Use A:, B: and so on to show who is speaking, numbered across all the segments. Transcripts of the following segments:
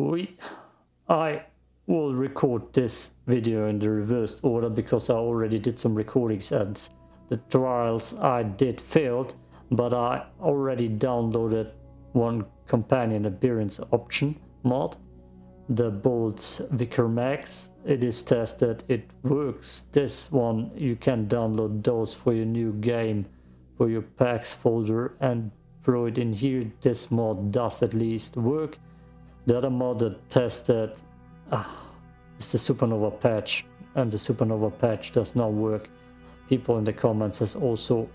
A: we I will record this video in the reversed order because I already did some recordings and the trials I did failed but I already downloaded one companion appearance option mod the bolts vicar max. It is tested. It works. This one you can download those for your new game for your packs folder and throw it in here. This mod does at least work the other mod that tested uh, is the supernova patch and the supernova patch does not work. People in the comments has also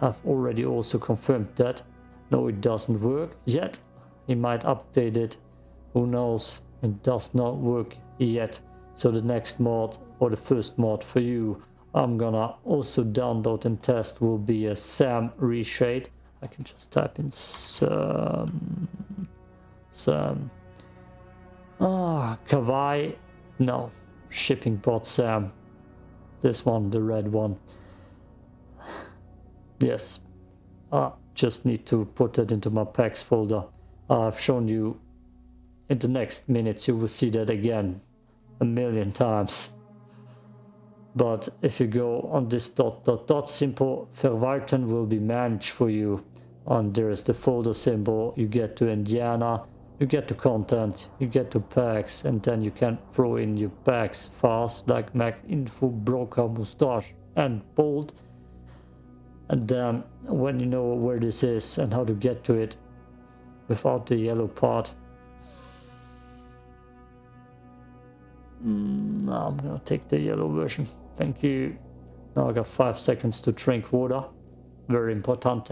A: have already also confirmed that. No it doesn't work yet. He might update it. Who knows? It does not work yet. So the next mod or the first mod for you I'm gonna also download and test will be a SAM reshade. I can just type in SAM SAM Ah, Kawaii. No, shipping bot Sam. This one, the red one. Yes, I just need to put that into my packs folder. I've shown you in the next minutes, you will see that again a million times. But if you go on this dot dot dot simple, verwalten will be managed for you. And there is the folder symbol, you get to Indiana, you get to content, you get to packs, and then you can throw in your packs fast, like Mac Info, Broker, Mustache, and Bold. And then when you know where this is and how to get to it without the yellow part, mm, I'm gonna take the yellow version. Thank you. Now I got five seconds to drink water. Very important.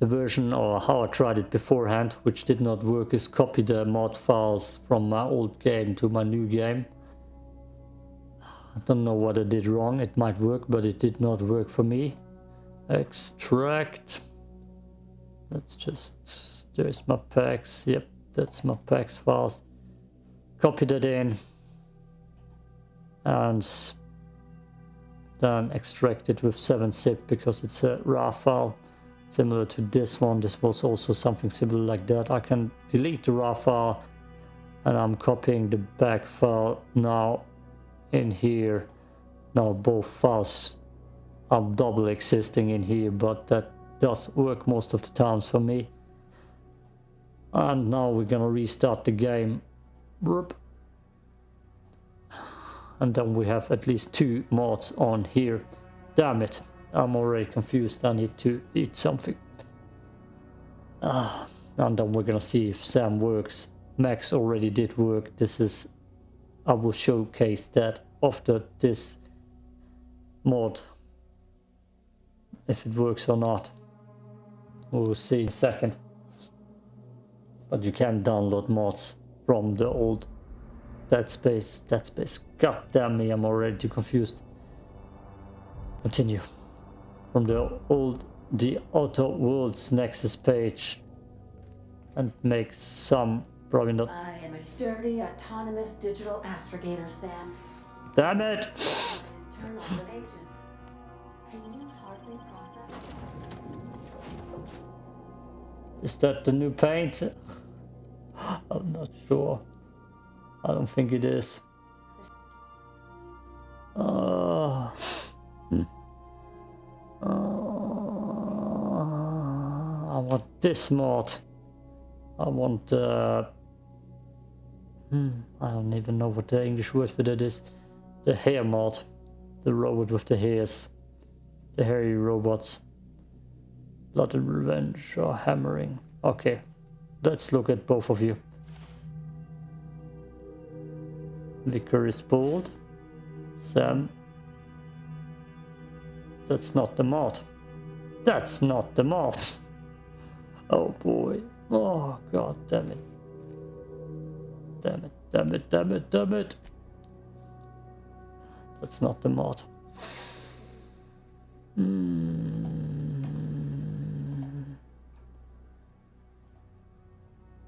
A: The version or how I tried it beforehand, which did not work, is copy the mod files from my old game to my new game. I don't know what I did wrong, it might work, but it did not work for me. Extract. Let's just, there's my packs, yep, that's my packs files. Copy that in. And then extract it with 7-zip because it's a rar file similar to this one. This was also something similar like that. I can delete the rar file and I'm copying the back file now in here. Now both files are double existing in here, but that does work most of the times for me. And now we're gonna restart the game. And then we have at least two mods on here. Damn it. I'm already confused. I need to eat something. Ah, and then we're gonna see if Sam works. Max already did work. This is... I will showcase that after this mod. If it works or not. We'll see in a second. But you can download mods from the old Dead Space. Dead Space. God damn me, I'm already too confused. Continue from the old the Outer Worlds Nexus page and make some probably not.
B: I am a dirty autonomous digital astrogator, Sam.
A: Damn it!
B: Turn on the pages. Can you hardly process?
A: Is that the new paint? I'm not sure. I don't think it is. Uh. Uh, I want this mod. I want uh, hmm, I don't even know what the English word for that is. The hair mod. The robot with the hairs. The hairy robots. Blood and Revenge or Hammering. Okay, let's look at both of you. Vicar is bold. Sam that's not the mod. That's not the mod. Oh boy. Oh god damn it. Damn it, damn it, damn it, damn it. That's not the mod. Mm.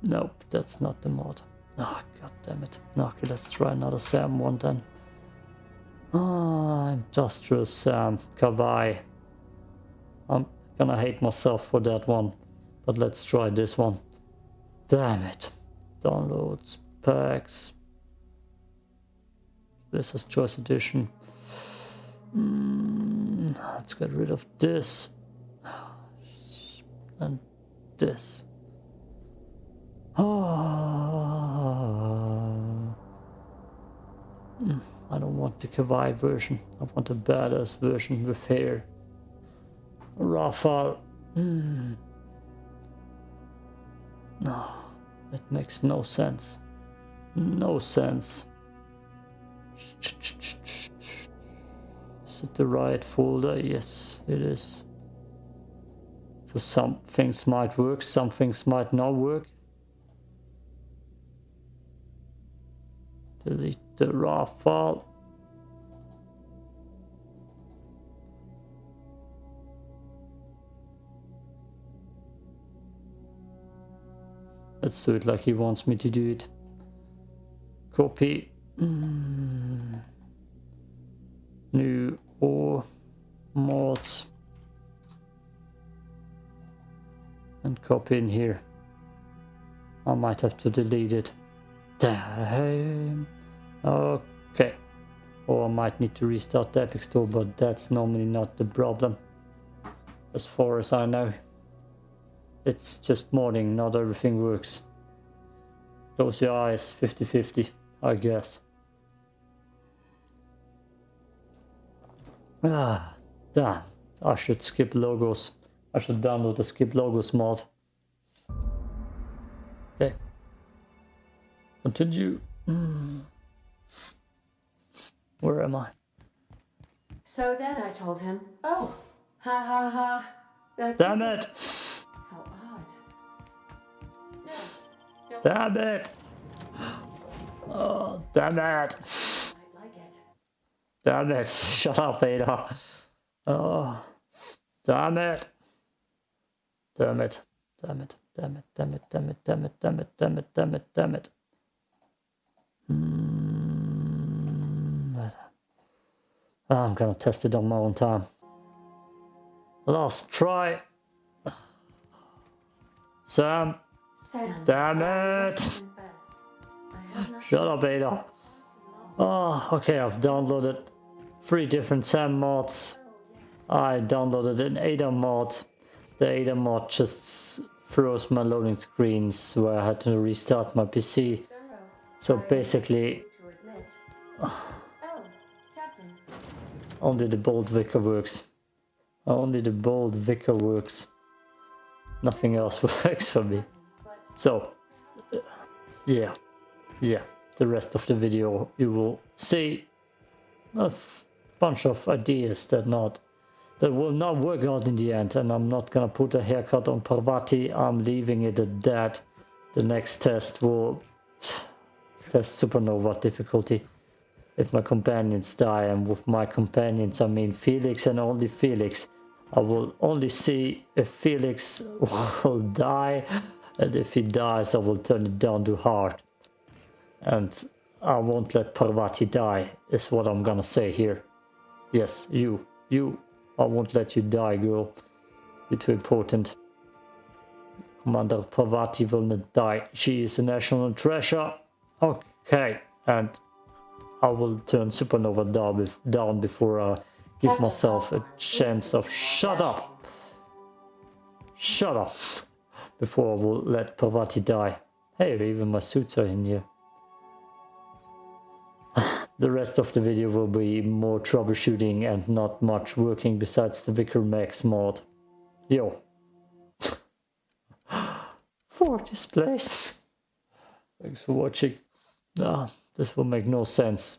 A: Nope, that's not the mod. Oh god damn it. Okay, let's try another Sam one then. Ah, Industrial Sam, Kawaii. I'm gonna hate myself for that one. But let's try this one. Damn it. Downloads, packs. This is Choice Edition. Mm, let's get rid of this. And this. Ah. Mm, I don't want the Kawaii version. I want a badass version with hair. Rafale. Mm. No, it makes no sense. No sense. Is it the right folder? Yes, it is. So some things might work, some things might not work. Delete the rar file. Let's do it like he wants me to do it. Copy. Mm. New or mods. And copy in here. I might have to delete it. Damn. Okay. Or I might need to restart the Epic Store, but that's normally not the problem. As far as I know. It's just morning, not everything works. Close your eyes, 50-50, I guess. Ah, damn. I should skip logos. I should download the skip logos mod. Okay. Continue. Mm. Where am I?
B: So then I told him, oh, ha ha ha. That's
A: Damn it!
B: How odd. No,
A: Damn it! Oh, damn it!
B: like it.
A: Damn it! Shut up, Ada. Oh, damn it! Damn it! Damn it! Damn it! Damn it! Damn it! Damn it! Damn it! Damn it! Damn it! Damn it! Mm. Ah, I'm gonna test it on my own time. Last try. Sam,
B: Sam.
A: damn it!
B: must confess, I have not
A: Shut up, Ada. Oh, okay, I've downloaded three different SAM mods. I downloaded an Ada mod. The Ada mod just froze my loading screens where I had to restart my PC. So basically, only the bold Vicar works. Only the bold Vicar works. Nothing else works for me. So, uh, yeah, yeah. The rest of the video you will see a bunch of ideas that not that will not work out in the end, and I'm not gonna put a haircut on Parvati. I'm leaving it at that. The next test will test supernova difficulty. If my companions die, and with my companions I mean Felix and only Felix, I will only see if Felix will die, and if he dies, I will turn it down to hard. And I won't let Parvati die, is what I'm gonna say here. Yes, you, you, I won't let you die, girl. You're too important. Commander Parvati will not die. She is a national treasure. Okay, and I will turn Supernova down, down before I give myself a chance of shut up. Shut up. Before I will let Parvati die. Hey, even my suits are in here. The rest of the video will be more troubleshooting and not much working besides the Vicar Max mod. Yo. For this place. Thanks for watching. Ah, this will make no sense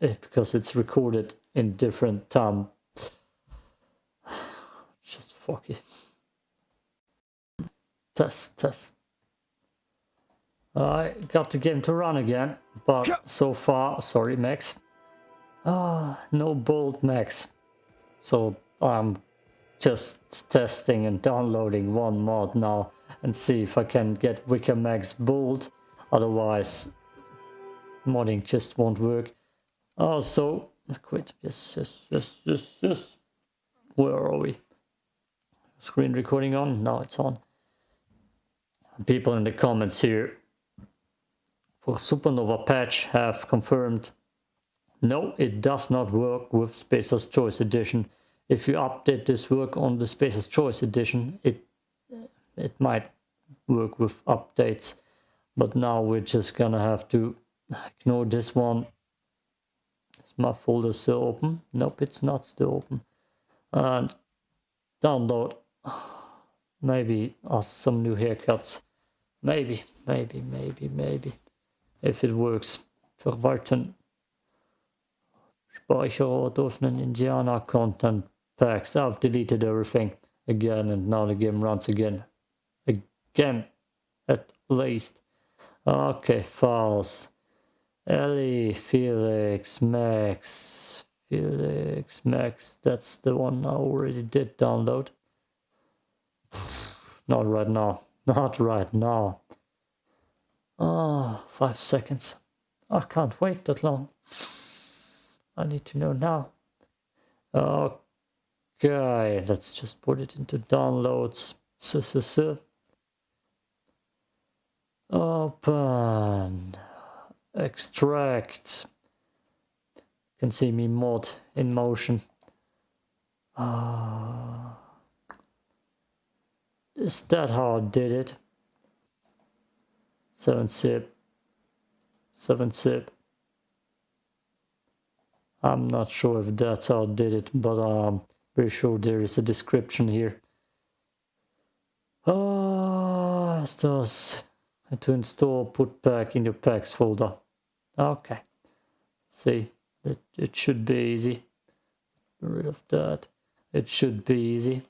A: eh, because it's recorded in different time. Just fuck it. Test, test. I got the game to run again, but so far, sorry Max, ah, no bold Max. So I'm just testing and downloading one mod now and see if I can get Vicar Max bold. Otherwise, modding just won't work. Also, quit. Yes, yes, yes, yes, yes. Where are we? Screen recording on? Now it's on. people in the comments here for Supernova patch have confirmed no, it does not work with Spacer's Choice Edition. If you update this work on the Spacer's Choice Edition, it it might work with updates. But now we're just gonna have to ignore this one. Is my folder still open? Nope, it's not still open. And download maybe us some new haircuts. Maybe, maybe, maybe, maybe. If it works. Verwalten Speicherort öffnen Indiana content packs. I've deleted everything again and now the game runs again. Again, at least. Okay, files. Ellie, Felix, Max, Felix, Max. That's the one I already did download. Not right now. Not right now. Ah, oh, five seconds. I can't wait that long. I need to know now. Okay, let's just put it into downloads. Open. Extract. You can see me mod in motion. Uh, is that how I did it? 7 zip. 7 zip. I'm not sure if that's how I did it, but I'm pretty sure there is a description here. Ah, does to install put pack in your packs folder. Okay. See, it, it should be easy. Get rid of that. It should be easy.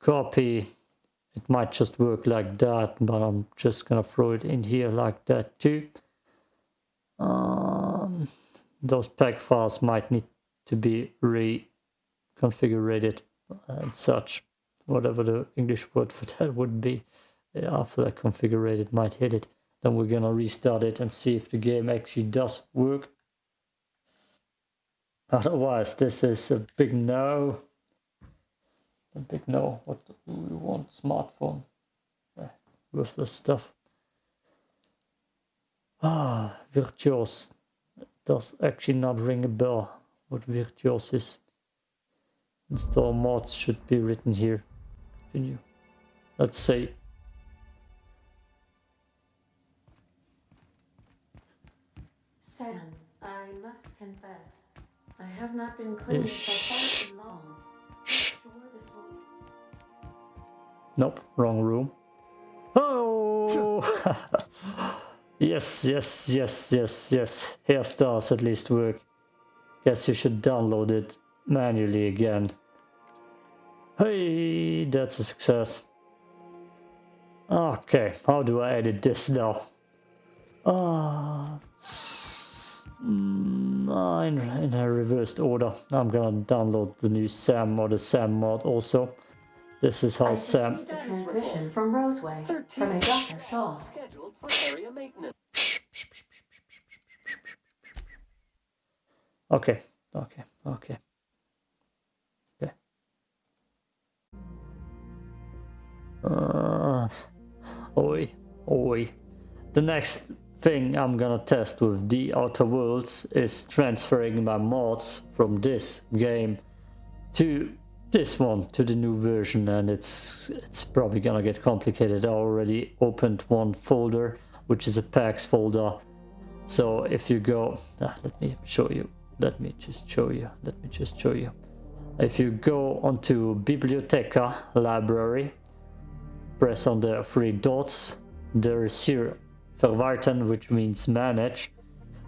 A: Copy. It might just work like that, but I'm just gonna throw it in here like that too. Um, those pack files might need to be reconfigured and such, whatever the English word for that would be. After that configured might hit it. Then we're gonna restart it and see if the game actually does work. Otherwise, this is a big no. A big no. What do we want? Smartphone. Eh, worthless stuff. Ah, Virtuos does actually not ring a bell what Virtuos is. Install mods should be written here. Continue. Let's say
B: Sam, I must confess, I have not been clean for quite long. Sure.
A: Nope, wrong room. Oh! Yes, yes, yes, yes, yes. Here stars at least work. Guess you should download it manually again. Hey, that's a success. Okay, how do I edit this now? Ah, uh, in, in a reversed order. I'm gonna download the new SAM or the SAM mod also. This is how I Sam.
B: The transmission from Roseway from a Dr. Shaw.
A: Okay, okay, okay. Okay. Uh, oi, oi. The next thing I'm gonna test with the Outer Worlds is transferring my mods from this game to this one to the new version and it's it's probably gonna get complicated. I already opened one folder which is a packs folder. So if you go ah, let me show you let me just show you let me just show you. If you go onto biblioteca library press on the three dots there is here verwalten which means manage.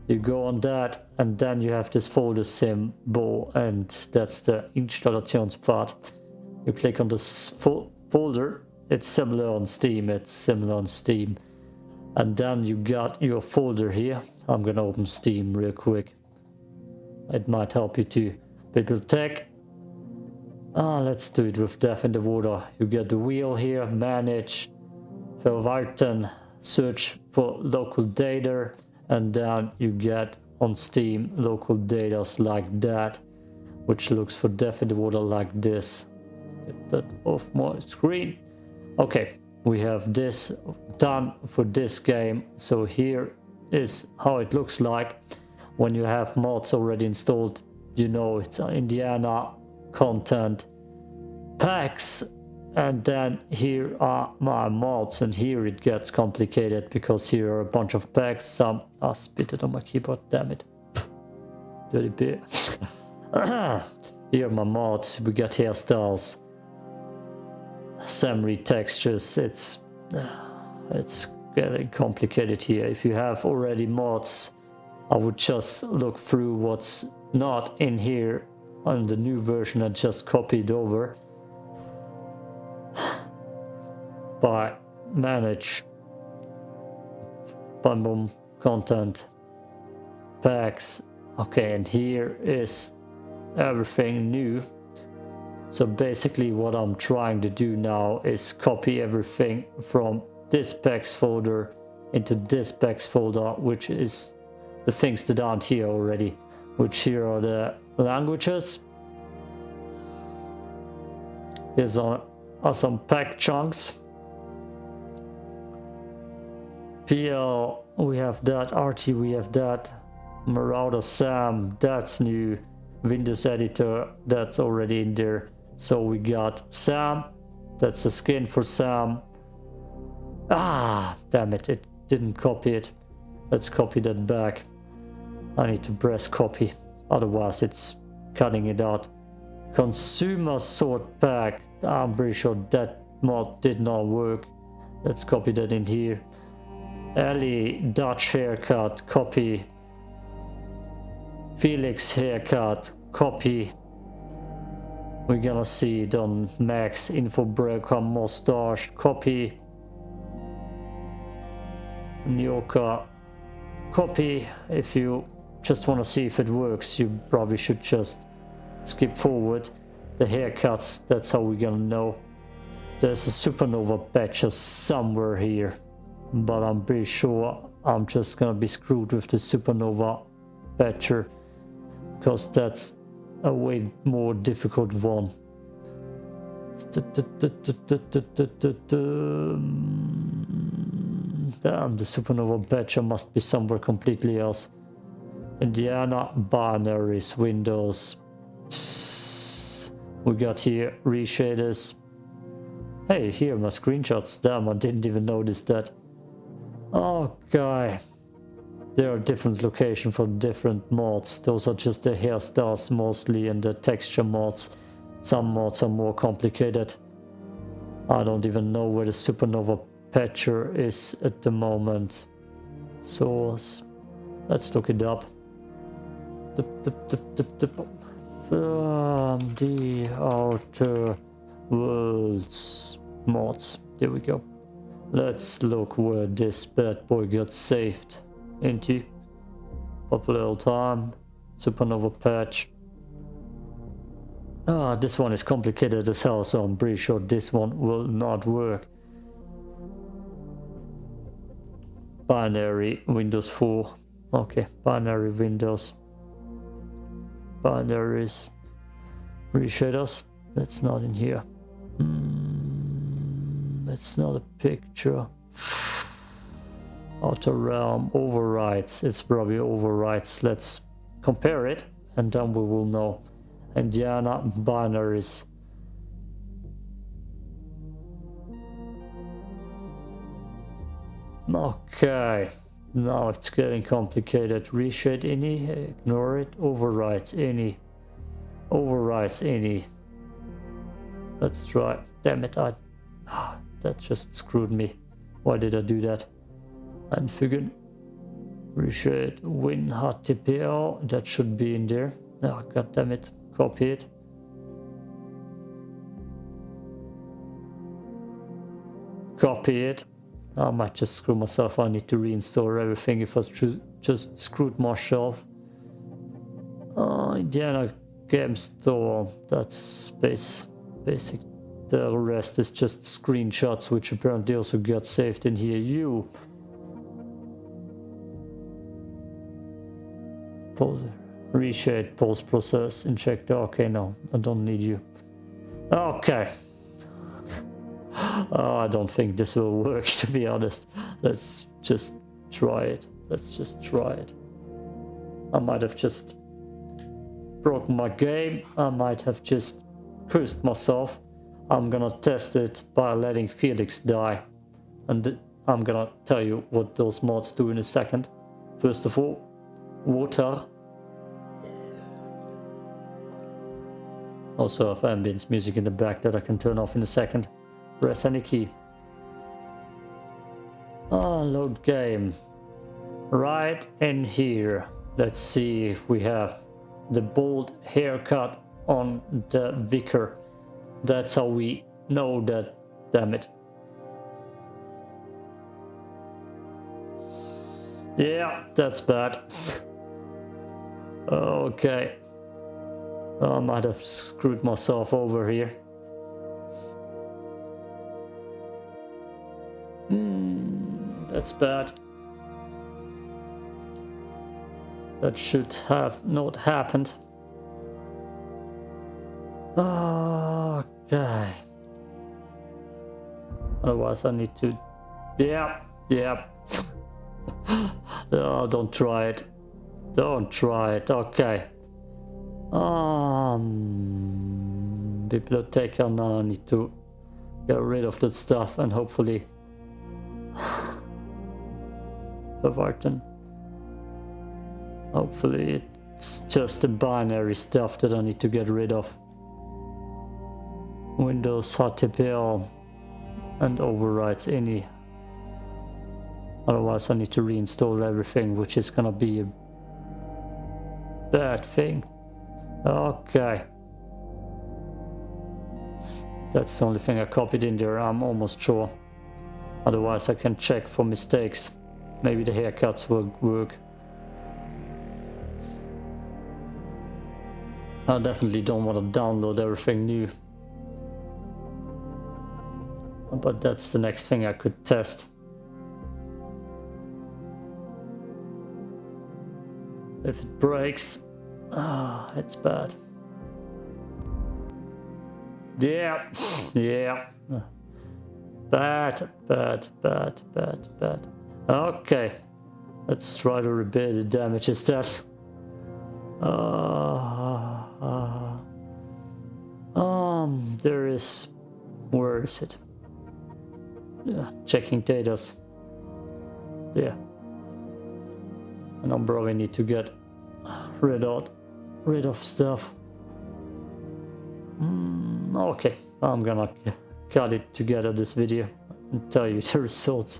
A: You go on that and then you have this folder symbol and that's the installationspfad you click on this fo folder. It's similar on steam it's similar on steam. And then you got your folder here. I'm gonna open steam real quick. It might help you to bibliotech. Ah let's do it with death in the water. You get the wheel here manage. Verwalten search for local data and then you get on Steam local data like that which looks for the Water like this get that off my screen okay we have this done for this game. So here is how it looks like when you have mods already installed. You know it's Indiana content packs and then here are my mods and here it gets complicated because here are a bunch of packs some I spit it on my keyboard damn it. Dirty beer. Here are my mods. We got hairstyles Samry textures. It's it's getting complicated here. If you have already mods I would just look through what's not in here on the new version and just copy it over by manage bundle content packs. Okay and here is everything new. So basically what I'm trying to do now is copy everything from this packs folder into this packs folder which is the things that aren't here already which here are the languages. Here's are some pack chunks PL, we have that. RT, we have that. Marauder Sam, that's new. Windows Editor, that's already in there. So we got Sam, that's the skin for Sam. Ah, damn it, it didn't copy it. Let's copy that back. I need to press copy, otherwise it's cutting it out. Consumer sort pack, I'm pretty sure that mod did not work. Let's copy that in here. Ali Dutch haircut, copy. Felix haircut, copy. We're gonna see it on Max info breaker mustache, copy. Nyoka, copy. If you just want to see if it works, you probably should just skip forward. The haircuts, that's how we're gonna know. There's a supernova patch somewhere here but I'm pretty sure I'm just gonna be screwed with the supernova patcher because that's a way more difficult one. Damn, the supernova patcher must be somewhere completely else. Indiana binaries, Windows. We got here reshaders. Hey, here are my screenshots. Damn, I didn't even notice that. Oh, guy. There are different locations for different mods. Those are just the hairstyles mostly and the texture mods. Some mods are more complicated. I don't even know where the Supernova patcher is at the moment. Source. Let's look it up. From um, the Outer Worlds mods. There we go. Let's look where this bad boy got saved into. Pop a little time. Supernova patch. Ah, this one is complicated as hell, so I'm pretty sure this one will not work. Binary Windows 4. Okay, binary Windows. Binaries. Reshaders. That's not in here. Hmm. It's not a picture. Outer realm overrides. It's probably overrides. Let's compare it and then we will know. Indiana binaries. Okay. Now it's getting complicated. Reshade any, ignore it, overrides any, overrides any. Let's try. Damn it, I ah. That just screwed me. Why did I do that? Anfügen. Reshade win HTTPL. That should be in there. Oh, God damn it. Copy it. Copy it. I might just screw myself. I need to reinstall everything if I just screwed myself. Uh, Indiana Game Store. That's base, basic the rest is just screenshots, which apparently also got saved in here. You. Reshade, post process, injector. Okay, no, I don't need you. Okay. Oh, I don't think this will work, to be honest. Let's just try it. Let's just try it. I might have just broken my game. I might have just cursed myself. I'm gonna test it by letting Felix die. And I'm gonna tell you what those mods do in a second. First of all, water. Also have ambience music in the back that I can turn off in a second. Press any key. Ah, load game. Right in here. Let's see if we have the bold haircut on the vicar. That's how we know that, damn it. Yeah, that's bad. okay. I might have screwed myself over here. Hmm, that's bad. That should have not happened. Okay. Otherwise I need to... Yep, yep. oh, don't try it. Don't try it. Okay. Um, biblioteca now I need to get rid of that stuff and hopefully Verwarten. Hopefully it's just the binary stuff that I need to get rid of. Windows HTTPL and overrides any Otherwise I need to reinstall everything, which is gonna be a bad thing. Okay. That's the only thing I copied in there, I'm almost sure. Otherwise I can check for mistakes. Maybe the haircuts will work. I definitely don't want to download everything new. But that's the next thing I could test. If it breaks, ah, it's bad. Yeah, yeah. Bad, bad, bad, bad, bad. Okay, let's try to repair the damages that. Uh, uh, um, there is. Where is it? Yeah, checking data's. Yeah. And I'm probably need to get rid of rid of stuff. Mm, okay, I'm gonna cut it together this video and tell you the results.